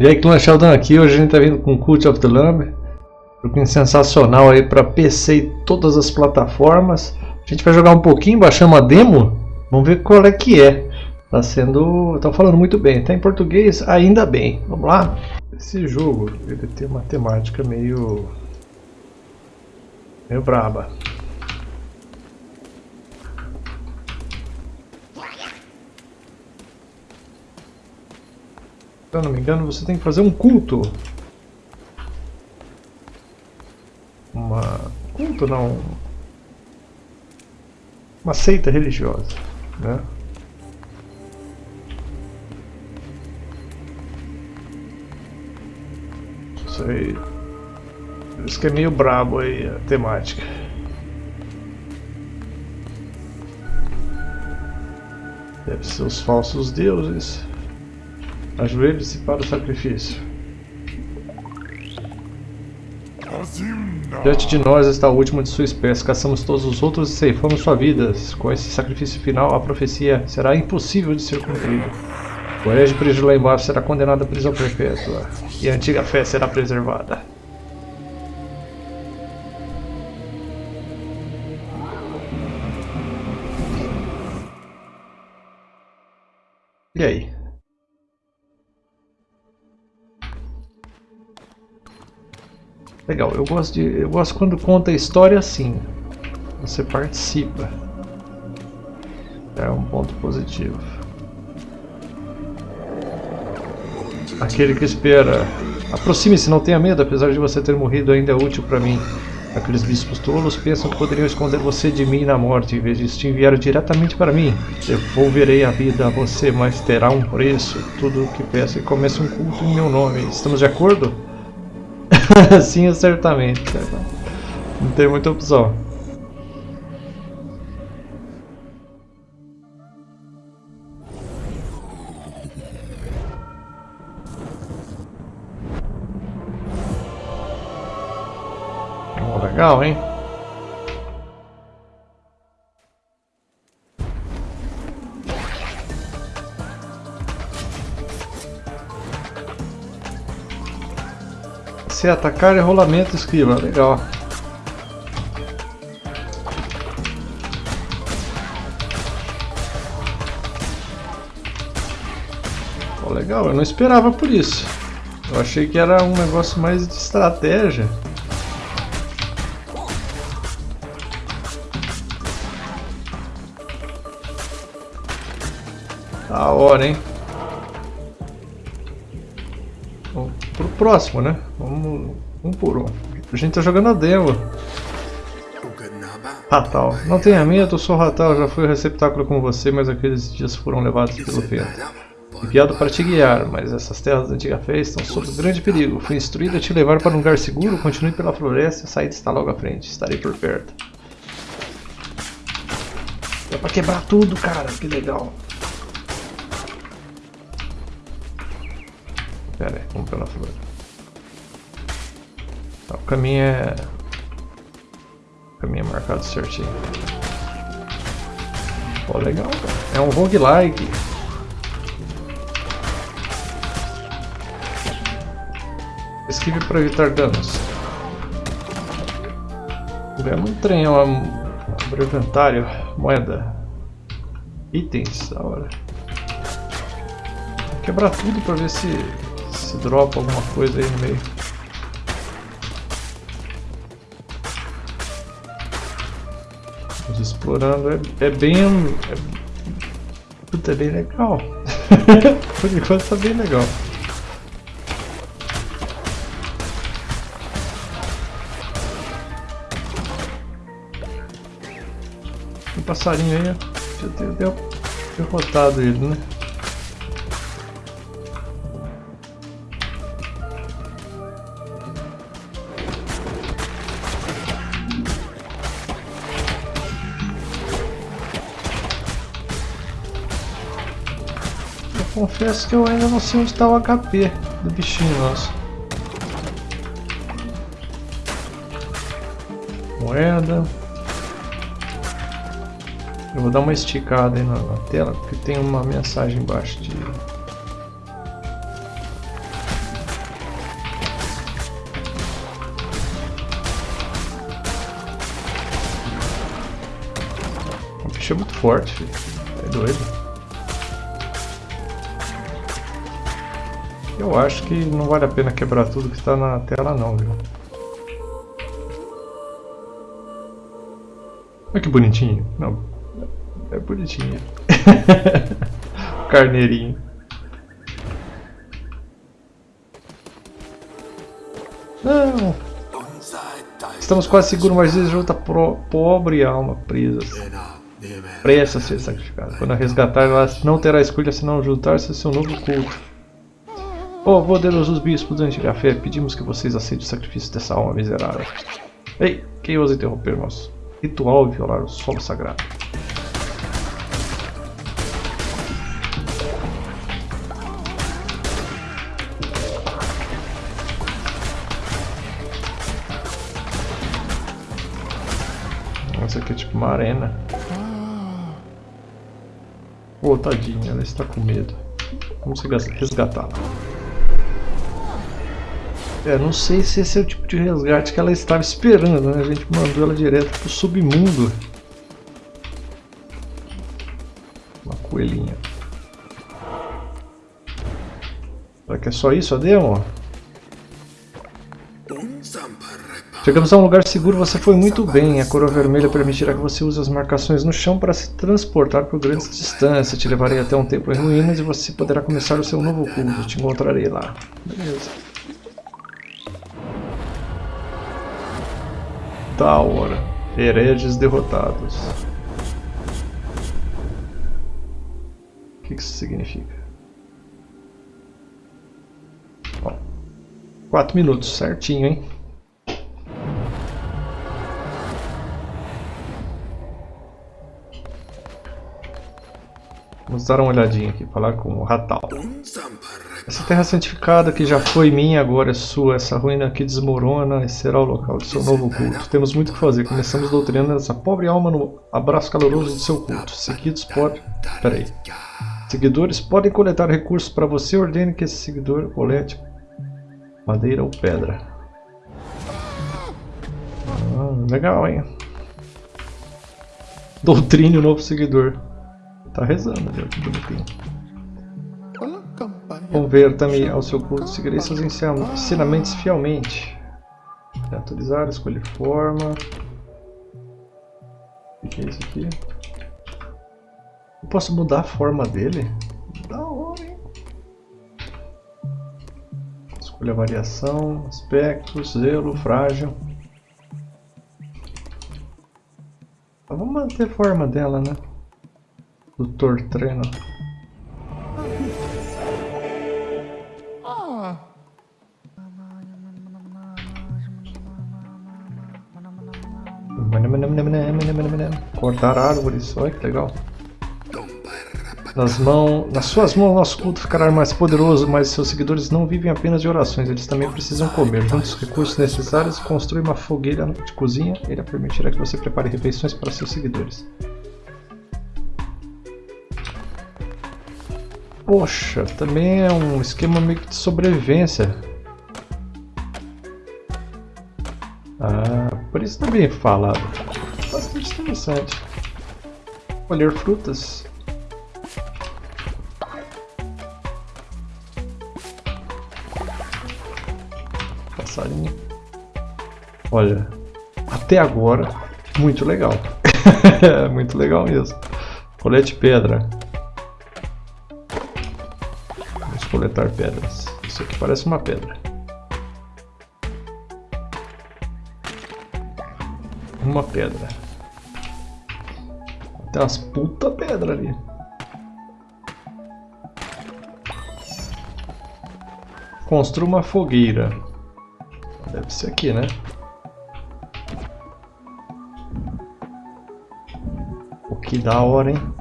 E aí, Clã Sheldon aqui, hoje a gente tá vindo com Cult of the Lamb. Joguinho sensacional aí para PC e todas as plataformas. A gente vai jogar um pouquinho, baixar uma demo. Vamos ver qual é que é. Tá sendo... tá falando muito bem. Tá em português? Ainda bem. Vamos lá? Esse jogo, ele tem uma temática meio... meio braba. Se eu não me engano, você tem que fazer um culto. Uma... culto não... Uma seita religiosa, né? Isso aí... Isso que é meio brabo aí a temática. Deve ser os falsos deuses. Ajoelhe-se para o sacrifício. Diante de nós está o último de sua espécie. Caçamos todos os outros e ceifamos sua vida. Com esse sacrifício final, a profecia será impossível de ser cumprida. O herege preso lá embaixo será condenado à prisão perpétua. E a antiga fé será preservada. E aí? Legal, eu gosto de. Eu gosto quando conta a história assim. Você participa. É um ponto positivo. Aquele que espera. Aproxime-se, não tenha medo, apesar de você ter morrido ainda é útil para mim. Aqueles bispos tolos pensam que poderiam esconder você de mim na morte, em vez disso te enviaram diretamente para mim. Devolverei a vida a você, mas terá um preço. Tudo o que peço e comece um culto em meu nome. Estamos de acordo? Sim, certamente. Não tem muita opção. Legal, hein? Se atacar é rolamento esquiva, legal. Oh, legal, eu não esperava por isso. Eu achei que era um negócio mais de estratégia. Da hora, hein? Pro próximo, né? Vamos um por um. A gente tá jogando a demo. Ratal. Não tenha medo, sou Ratal, já fui o receptáculo com você, mas aqueles dias foram levados pelo vento. Enviado para te guiar, mas essas terras da antiga fé estão sob grande perigo. Fui instruído a te levar para um lugar seguro, continue pela floresta, a saída está logo à frente, estarei por perto. Dá pra quebrar tudo, cara, que legal. Pera aí, vamos pela flor. Tá, o caminho é... O caminho é marcado certinho. Pô, legal, cara. É um roguelike. Esquive para evitar danos. Ganhamos um trem, ó. Abre inventário. Moeda. Itens, da hora. Vou quebrar tudo para ver se se dropa alguma coisa aí no meio. Vamos explorando, é, é bem... É, puta, é bem legal. Por enquanto tá bem legal. Passarinho aí, já ter derrotado ele, né? confesso que eu ainda não sei onde está o HP do bichinho nosso. Moeda. Eu vou dar uma esticada aí na, na tela, porque tem uma mensagem embaixo de... O bicho é muito forte, filho. É doido. Eu acho que não vale a pena quebrar tudo que está na tela não, viu? Olha que bonitinho. Não, é bonitinho. Carneirinho. Não! Estamos quase seguros, mas junta pro, pobre alma presa. Presta a ser sacrificada. Quando a resgatar, ela não terá escolha senão juntar-se a seu novo culto. Oh, poderosos bispos da antiga fé, pedimos que vocês aceitem o sacrifício dessa alma miserável. Ei, quem ousa interromper nosso ritual e violar o solo sagrado? Isso aqui é tipo uma arena. Oh, tadinha, ela está com medo. Vamos resgatá-la. É, não sei se esse é o tipo de resgate que ela estava esperando, né? A gente mandou ela direto pro submundo. Uma coelhinha. Será que é só isso a demo? Chegamos a um lugar seguro, você foi muito bem. A coroa vermelha permitirá que você use as marcações no chão para se transportar por grandes distâncias. Te levarei até um templo em ruínas e você poderá começar o seu novo culto. Te encontrarei lá. Beleza. Da hora. Hereges derrotados. O que isso significa? Ó, quatro minutos, certinho, hein? Vamos dar uma olhadinha aqui, falar com o Ratal. Essa terra santificada que já foi minha, agora é sua. Essa ruína aqui desmorona e será o local do seu novo culto. Temos muito o que fazer. Começamos doutrinando essa pobre alma no abraço caloroso do seu culto. Seguidos pode... Peraí. Seguidores podem coletar recursos para você. Ordene que esse seguidor colete madeira ou pedra. Ah, legal, hein? Doutrine o novo seguidor. Tá rezando, viu? Que bonitinho. Converta-me ao seu culto, seguirei seus ensinamentos fielmente. Atualizar, escolher forma. O que é isso aqui? Eu posso mudar a forma dele? Da hora, hein? Escolha variação, aspecto, zelo, frágil. vamos manter a forma dela, né? Doutor Treino. Cortar árvores, olha que legal. Nas, mãos, nas suas mãos nosso culto ficará mais poderoso, mas seus seguidores não vivem apenas de orações, eles também precisam comer. Junte os recursos necessários construir uma fogueira de cozinha, ele permitirá que você prepare refeições para seus seguidores. Poxa, também é um esquema meio que de sobrevivência. Ah, por isso também é falado. Bastante interessante. Colher frutas. Passarinho. Olha, até agora, muito legal. muito legal mesmo. Colete pedra. Coletar pedras. Isso aqui parece uma pedra. Uma pedra. Tem umas puta pedra ali. Construa uma fogueira. Deve ser aqui, né? O que da hora, hein?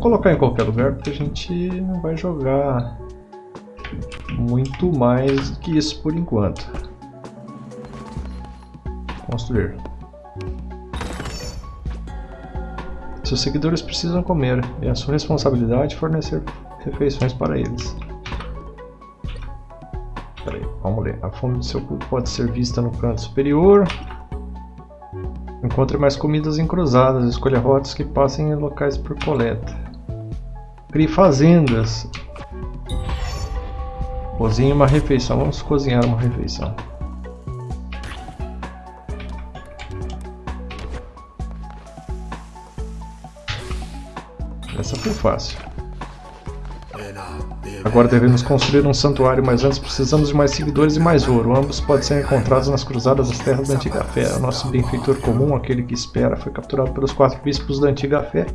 Colocar em qualquer lugar porque a gente não vai jogar muito mais que isso por enquanto. Construir. Seus seguidores precisam comer é a sua responsabilidade fornecer refeições para eles. Peraí, vamos ler. A fome do seu culto pode ser vista no canto superior. Encontre mais comidas em cruzadas. Escolha rotas que passem em locais por coleta. Crie fazendas. Cozinhe uma refeição. Vamos cozinhar uma refeição. Essa foi fácil. Agora devemos construir um santuário, mas antes precisamos de mais seguidores e mais ouro. Ambos podem ser encontrados nas cruzadas das terras da Antiga Fé. O nosso benfeitor comum, aquele que espera, foi capturado pelos quatro bispos da Antiga Fé.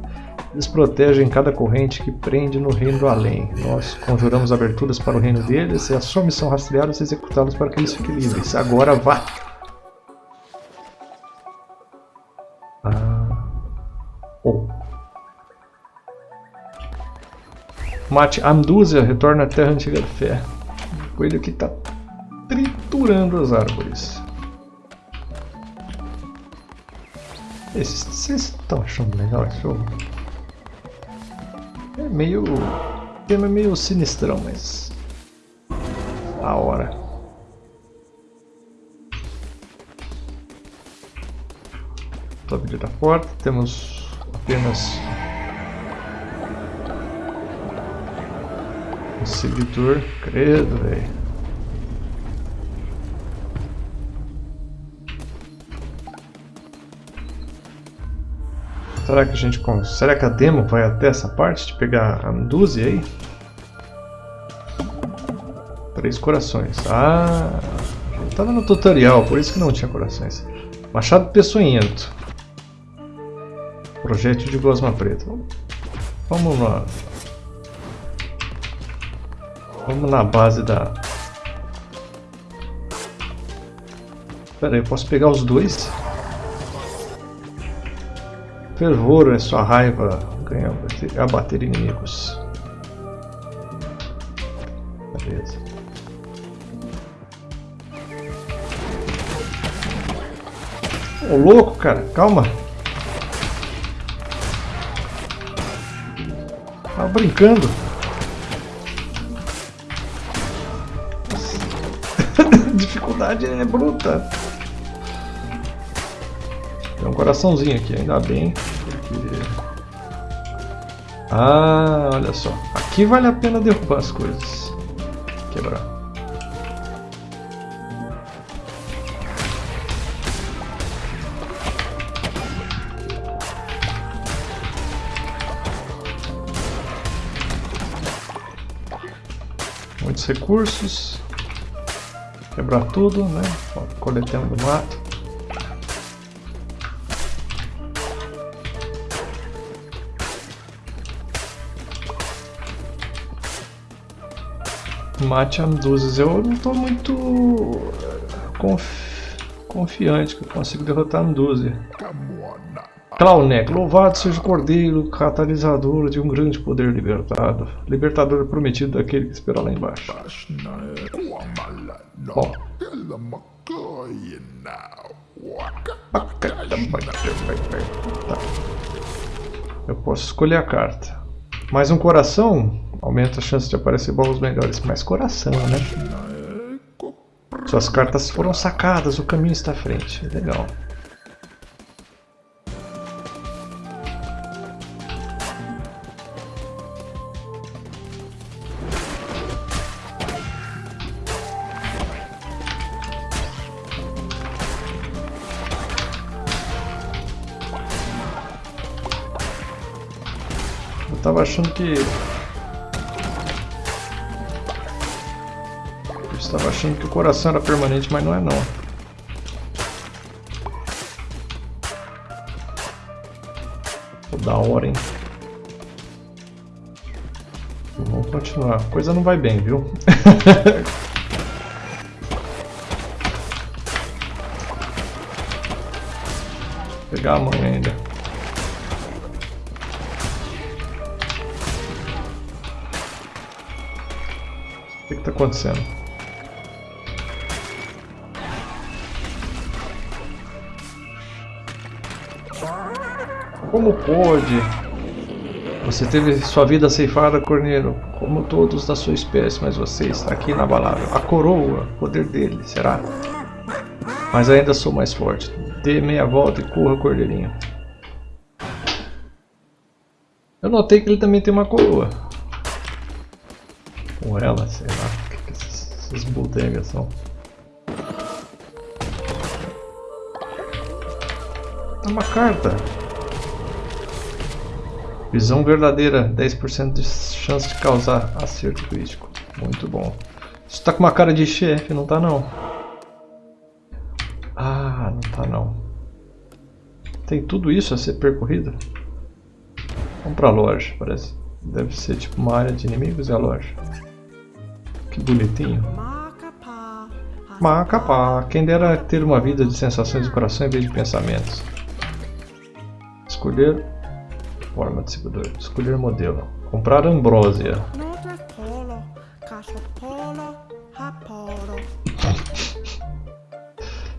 Eles protegem cada corrente que prende no reino do além. Nós conjuramos aberturas para o reino deles e a sua missão rastreá-los e executá-los para que eles fiquem livres. Agora vá! Mate Amdúzia retorna à Terra Antiga da Fé. O coelho aqui está triturando as árvores. Esses, vocês estão achando legal esse jogo? É meio... O tema é meio sinistrão, mas... A hora. Vida está forte, temos apenas Seguidor, credo, velho. Será que a gente consegue? Será que a demo vai até essa parte de pegar a Medusa aí? Três corações. Ah, estava no tutorial, por isso que não tinha corações. Machado peçonhento. Projétil de gosma preta. Vamos lá. Vamos na base da... Pera aí, eu posso pegar os dois? Fervor é sua raiva, ganha, abater inimigos. Beleza. Ô louco, cara, calma. Tá brincando. Dificuldade é bruta. Tem um coraçãozinho aqui, ainda bem. Porque... Ah, olha só. Aqui vale a pena derrubar as coisas. Quebrar. Muitos recursos. Quebrar tudo, né? Coletando do mato. Mate Amduzes. Eu não estou muito confi confiante que eu consigo derrotar Amduze. Claunek, louvado seja o Cordeiro, catalisador de um grande poder libertado. Libertador prometido daquele que espera lá embaixo. Tá. Eu posso escolher a carta. Mais um coração aumenta a chance de aparecer baús melhores. Mais coração, né? Suas cartas foram sacadas, o caminho está à frente. Legal. Achando que... Eu estava achando que o coração era permanente, mas não é não. Pô, da hora, hein? Vamos continuar. A coisa não vai bem, viu? pegar a mãe ainda. Está acontecendo? Como pôde? Você teve sua vida ceifada, Corneiro, como todos da sua espécie, mas você está aqui inabalável. A coroa, o poder dele, será? Mas ainda sou mais forte. Dê meia volta e corra, cordeirinho. Eu notei que ele também tem uma coroa. Ela, sei lá. O que, que essas, bodegas são? É uma carta. Visão verdadeira, 10% de chance de causar acerto crítico. Muito bom. Isso tá com uma cara de chefe, não tá não? Ah, não tá não. Tem tudo isso a ser percorrido? Vamos pra loja, parece. Deve ser tipo uma área de inimigos e a loja. Que bonitinho. Macapá. Quem dera ter uma vida de sensações do coração em vez de pensamentos. Escolher forma de seguidor. Escolher modelo. Comprar ambrósia.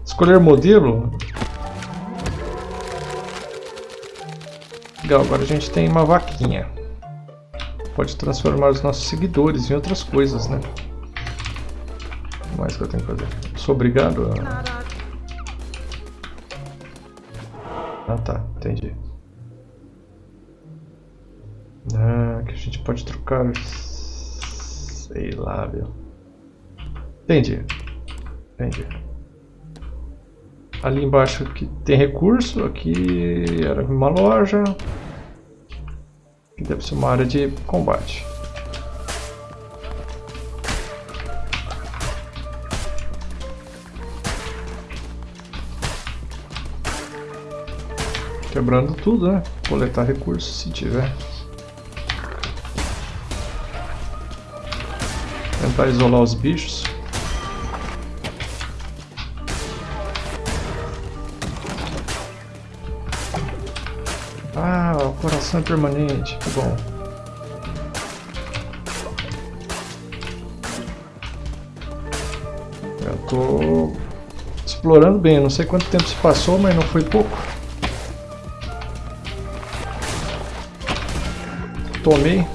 Escolher modelo? Legal, agora a gente tem uma vaquinha. Pode transformar os nossos seguidores em outras coisas, né? Mais que eu tenho que fazer? Sou obrigado a... Ah tá, entendi. Ah, que a gente pode trocar... Sei lá, viu? Entendi. Entendi. Ali embaixo aqui tem recurso, aqui era uma loja. Aqui deve ser uma área de combate. Quebrando tudo, né? Coletar recursos se tiver. Tentar isolar os bichos. Ah, o coração é permanente, que bom. Eu tô explorando bem, não sei quanto tempo se passou, mas não foi pouco. Tomei.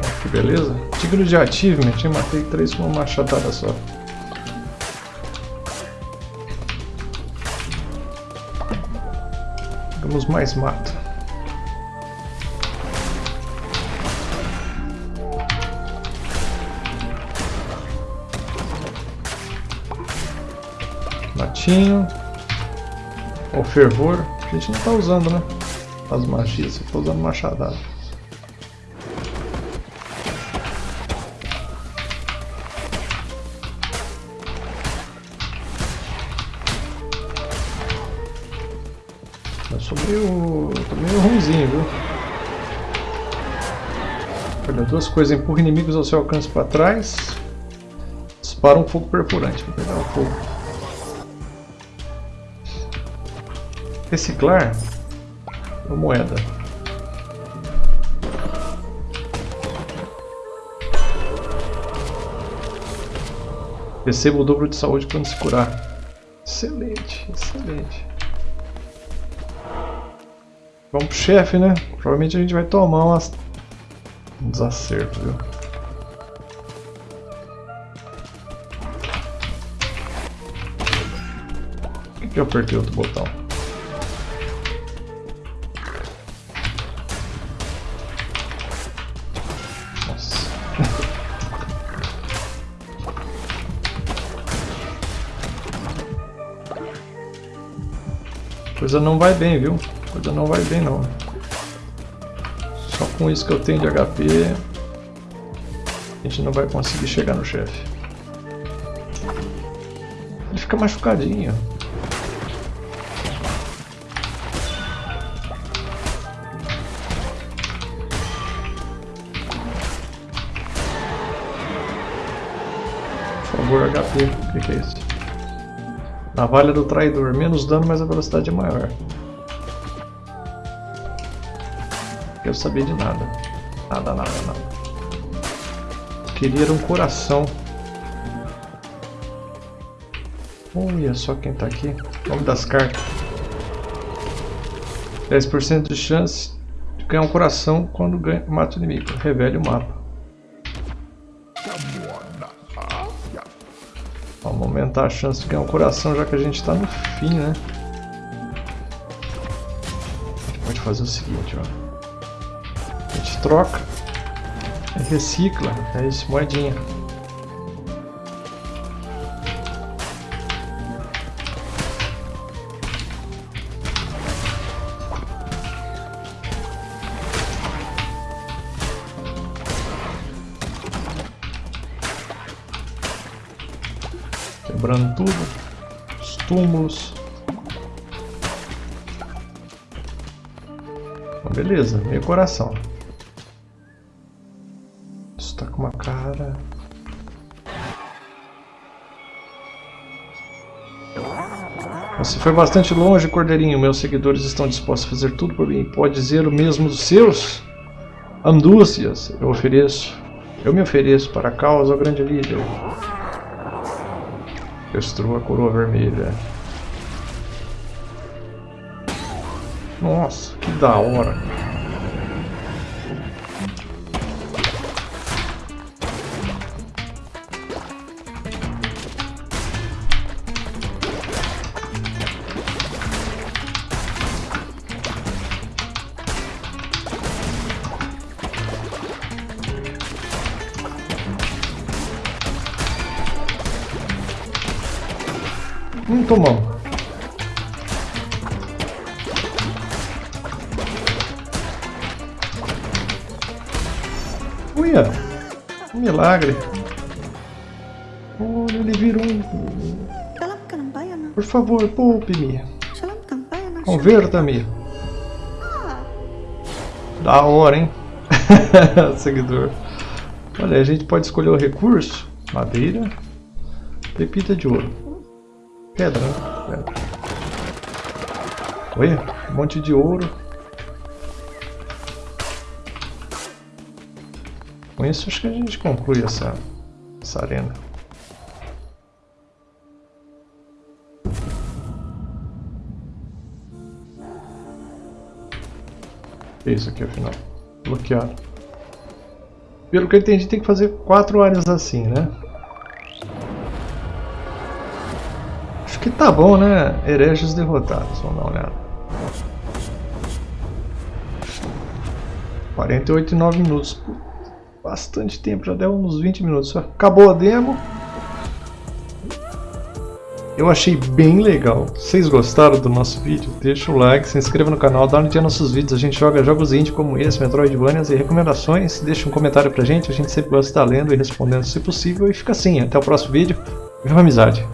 Ah, que beleza. Tigre de achievement, eu matei três com uma machadada só. Temos mais mato. Matinho. O fervor. A gente não está usando, né? As magias. Eu tô usando machadada. meio... tô meio ruimzinho, viu? Olha, duas coisas. Empurra inimigos ao seu alcance para trás. Dispara um fogo perfurante. Vou pegar o fogo. Reciclar. Uma moeda. Receba o dobro de saúde quando se curar. Excelente, excelente. Vamos pro chefe, né? Provavelmente a gente vai tomar umas... um desacerto, viu? Que eu apertei outro botão? Coisa não vai bem, viu? coisa não vai bem não. Só com isso que eu tenho de HP, a gente não vai conseguir chegar no chefe. Ele fica machucadinho. Por favor, HP. O que, é isso? Navalha do traidor. Menos dano, mas a velocidade é maior. quero saber de nada. Nada, nada, nada. Queria um coração. Olha só quem tá aqui. Nome das cartas. 10% de chance de ganhar um coração quando mata o inimigo. Revele o mapa. Aumentar a chance de ganhar um coração, já que a gente está no fim, né? A gente pode fazer o seguinte, ó. A gente troca e recicla. É isso, moedinha. Quebrando tudo. Os túmulos. beleza, meio coração. Isso tá com uma cara... Você foi bastante longe, Cordeirinho. Meus seguidores estão dispostos a fazer tudo por mim. Pode dizer o mesmo dos seus? Andúcias, eu ofereço. Eu me ofereço para a causa, ao grande líder. Destrua a coroa vermelha. Nossa, que da hora. Hum, tomamos. Uia! Um milagre. Olha, ele virou um... Por favor, poupe-me. Converta-me. Da hora, hein? Seguidor. Olha, a gente pode escolher o recurso. Madeira. Pepita de ouro. Pedra? Pedra. Olha, um monte de ouro. Com isso acho que a gente conclui essa, essa arena. É isso aqui afinal. Bloqueado. Pelo que eu entendi, tem que fazer quatro áreas assim, né? Que tá bom, né? Hereges derrotados, vamos dar uma olhada. 48 e 9 minutos. Bastante tempo, já deu uns 20 minutos. Acabou a demo. Eu achei bem legal. Vocês gostaram do nosso vídeo? Deixa o like, se inscreva no canal, dá um dia nos nossos vídeos. A gente joga jogos indie como esse, Metroidvanias e recomendações. Deixa um comentário pra gente, a gente sempre gosta de estar lendo e respondendo se possível. E fica assim, até o próximo vídeo. Viva amizade!